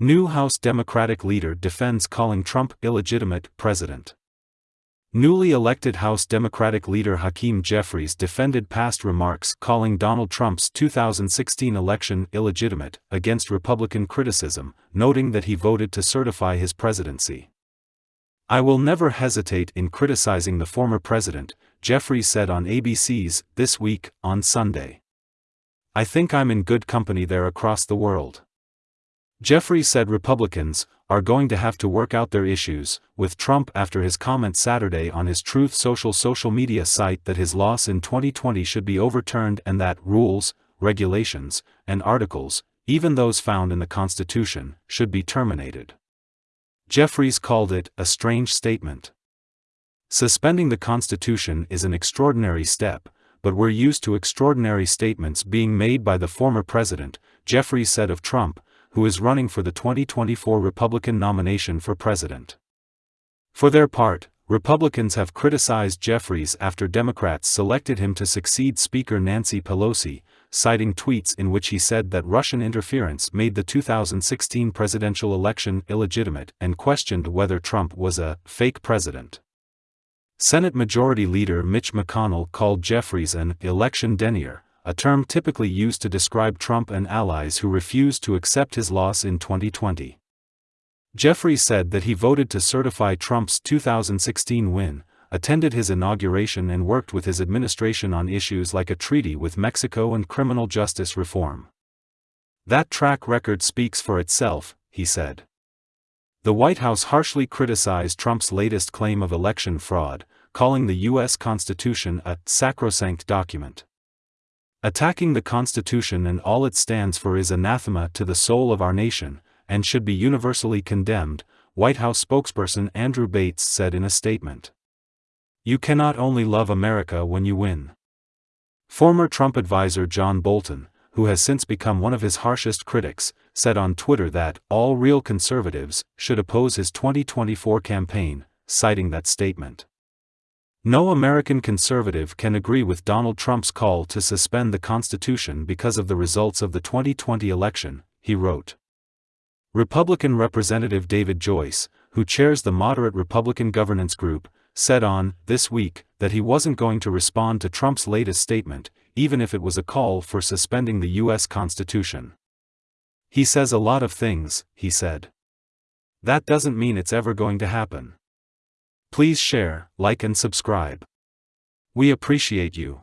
New House Democratic leader defends calling Trump illegitimate president. Newly elected House Democratic leader Hakeem Jeffries defended past remarks calling Donald Trump's 2016 election illegitimate against Republican criticism, noting that he voted to certify his presidency. I will never hesitate in criticizing the former president, Jeffries said on ABC's This Week on Sunday. I think I'm in good company there across the world. Jeffries said Republicans are going to have to work out their issues with Trump after his comment Saturday on his Truth Social social media site that his loss in 2020 should be overturned and that rules, regulations, and articles, even those found in the Constitution, should be terminated. Jeffries called it a strange statement. Suspending the Constitution is an extraordinary step, but we're used to extraordinary statements being made by the former president, Jeffries said of Trump, who is running for the 2024 Republican nomination for president. For their part, Republicans have criticized Jeffries after Democrats selected him to succeed Speaker Nancy Pelosi, citing tweets in which he said that Russian interference made the 2016 presidential election illegitimate and questioned whether Trump was a fake president. Senate Majority Leader Mitch McConnell called Jeffries an election denier, a term typically used to describe Trump and allies who refused to accept his loss in 2020. Jeffries said that he voted to certify Trump's 2016 win, attended his inauguration and worked with his administration on issues like a treaty with Mexico and criminal justice reform. That track record speaks for itself, he said. The White House harshly criticized Trump's latest claim of election fraud, calling the U.S. Constitution a sacrosanct document. Attacking the Constitution and all it stands for is anathema to the soul of our nation, and should be universally condemned, White House spokesperson Andrew Bates said in a statement. You cannot only love America when you win. Former Trump advisor John Bolton, who has since become one of his harshest critics, said on Twitter that all real conservatives should oppose his 2024 campaign, citing that statement. No American conservative can agree with Donald Trump's call to suspend the Constitution because of the results of the 2020 election, he wrote. Republican Representative David Joyce, who chairs the moderate Republican governance group, said on This Week that he wasn't going to respond to Trump's latest statement, even if it was a call for suspending the U.S. Constitution. He says a lot of things, he said. That doesn't mean it's ever going to happen. Please share, like and subscribe. We appreciate you.